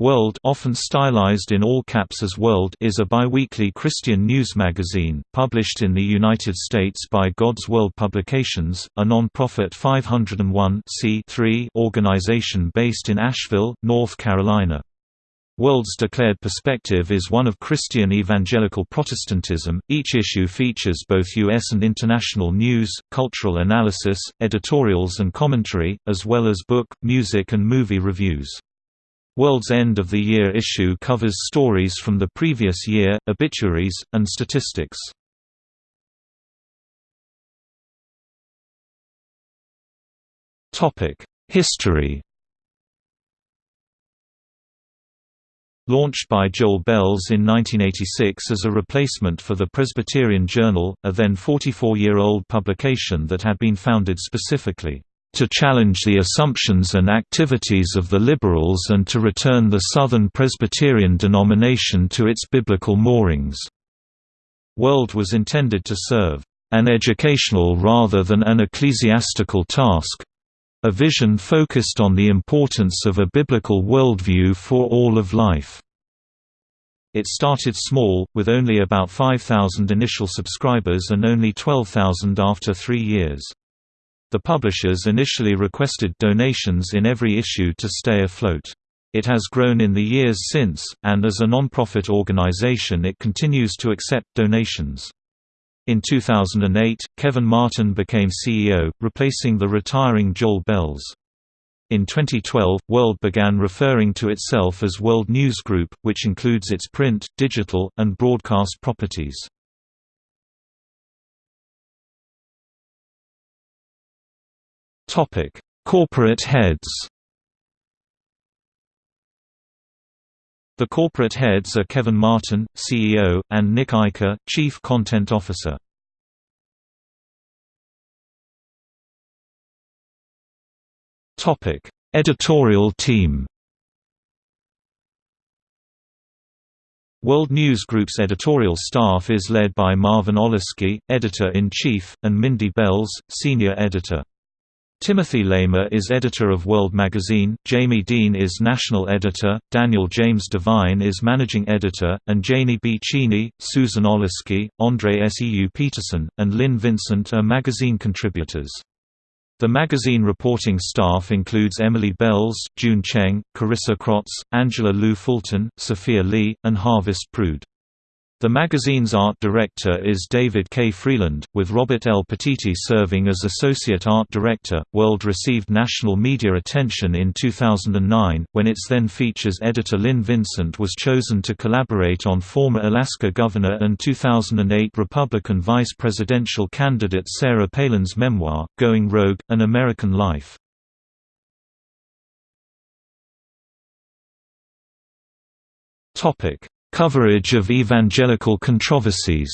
World often stylized in all caps as World is a biweekly Christian news magazine, published in the United States by God's World Publications, a non-profit 501 organization based in Asheville, North Carolina. World's declared perspective is one of Christian evangelical Protestantism. Each issue features both U.S. and international news, cultural analysis, editorials and commentary, as well as book, music and movie reviews. World's End of the Year issue covers stories from the previous year, obituaries, and statistics. History Launched by Joel Belz in 1986 as a replacement for the Presbyterian Journal, a then 44-year-old publication that had been founded specifically to challenge the assumptions and activities of the liberals and to return the Southern Presbyterian denomination to its biblical moorings. World was intended to serve an educational rather than an ecclesiastical task a vision focused on the importance of a biblical worldview for all of life. It started small, with only about 5,000 initial subscribers and only 12,000 after three years. The publishers initially requested donations in every issue to stay afloat. It has grown in the years since, and as a non-profit organization it continues to accept donations. In 2008, Kevin Martin became CEO, replacing the retiring Joel Belz. In 2012, World began referring to itself as World News Group, which includes its print, digital, and broadcast properties. Topic: Corporate heads. The corporate heads are Kevin Martin, CEO, and Nick Eicher, Chief Content Officer. Topic: Editorial team. World News Group's editorial staff is led by Marvin Olasky, editor-in-chief, and Mindy Belz, senior editor. Timothy Lamer is editor of World Magazine, Jamie Dean is national editor, Daniel James Devine is managing editor, and Janie B. Cheaney, Susan Olasky, Andrée Seu Peterson, and Lynn Vincent are magazine contributors. The magazine reporting staff includes Emily Belz, June Cheng, Carissa Krotz, Angela Lu Fulton, Sophia Lee, and Harvest Prude. The magazine's art director is David K. Freeland, with Robert L. Petiti serving as associate art director. World received national media attention in 2009, when its then features editor Lynn Vincent was chosen to collaborate on former Alaska governor and 2008 Republican vice presidential candidate Sarah Palin's memoir, Going Rogue An American Life. Topic Coverage of evangelical controversies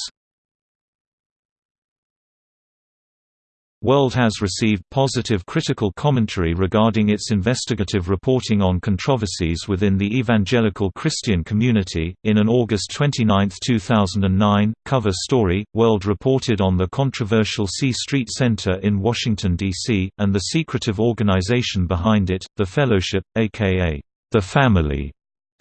World has received positive critical commentary regarding its investigative reporting on controversies within the evangelical Christian community. In an August 29, 2009, cover story, World reported on the controversial C Street Center in Washington, D.C., and the secretive organization behind it, the Fellowship, aka the Family.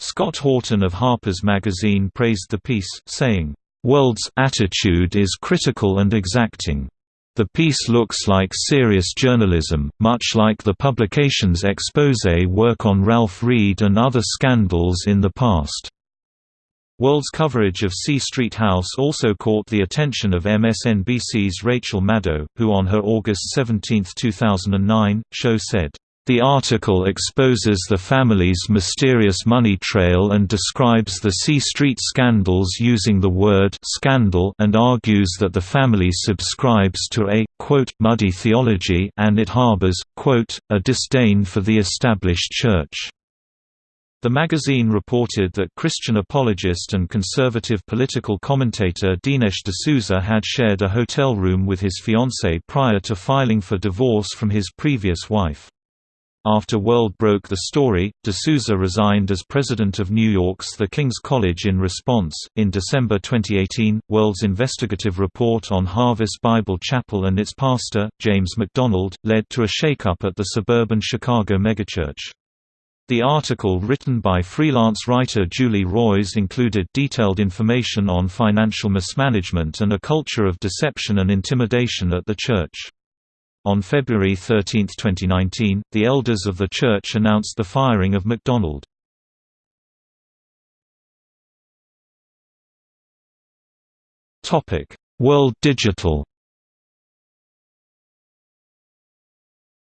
Scott Horton of Harper's Magazine praised the piece, saying, "...World's attitude is critical and exacting. The piece looks like serious journalism, much like the publication's expose work on Ralph Reed and other scandals in the past." World's coverage of C Street House also caught the attention of MSNBC's Rachel Maddow, who on her August 17, 2009, show said, the article exposes the family's mysterious money trail and describes the C Street scandals using the word scandal and argues that the family subscribes to a quote, muddy theology and it harbors quote, a disdain for the established church. The magazine reported that Christian apologist and conservative political commentator Dinesh D'Souza had shared a hotel room with his fiancée prior to filing for divorce from his previous wife. After World broke the story, D'Souza resigned as president of New York's The King's College in response. In December 2018, World's investigative report on Harvest Bible Chapel and its pastor, James MacDonald, led to a shakeup at the suburban Chicago megachurch. The article written by freelance writer Julie Roys included detailed information on financial mismanagement and a culture of deception and intimidation at the church. On February 13, 2019, the elders of the church announced the firing of MacDonald. World Digital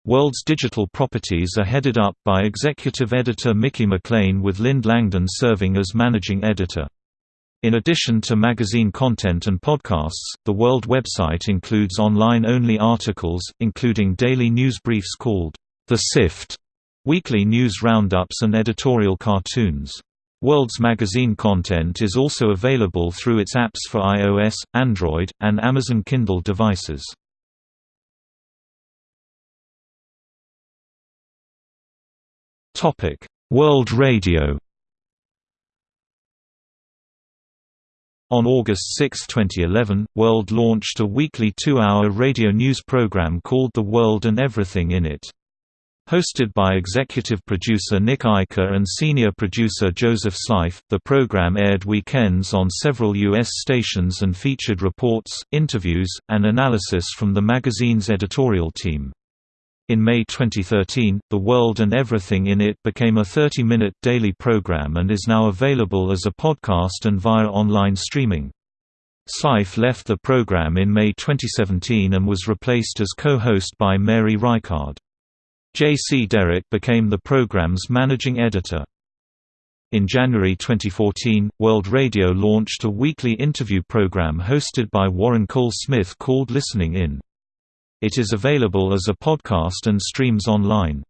World's digital properties are headed up by executive editor Mickey McLean with Lynde Langdon serving as managing editor. In addition to magazine content and podcasts, the World website includes online-only articles, including daily news briefs called The Sift, weekly news roundups and editorial cartoons. World's magazine content is also available through its apps for iOS, Android, and Amazon Kindle devices. World Radio. On August 6, 2011, World launched a weekly two-hour radio news program called The World and Everything in It. Hosted by executive producer Nick Eicher and senior producer Joseph Slife, the program aired weekends on several U.S. stations and featured reports, interviews, and analysis from the magazine's editorial team. In May 2013, The World and Everything in It became a 30-minute daily program and is now available as a podcast and via online streaming. Slife left the program in May 2017 and was replaced as co-host by Mary Reichard. J.C. Derrick became the program's managing editor. In January 2014, World Radio launched a weekly interview program hosted by Warren Cole Smith called Listening In. It is available as a podcast and streams online.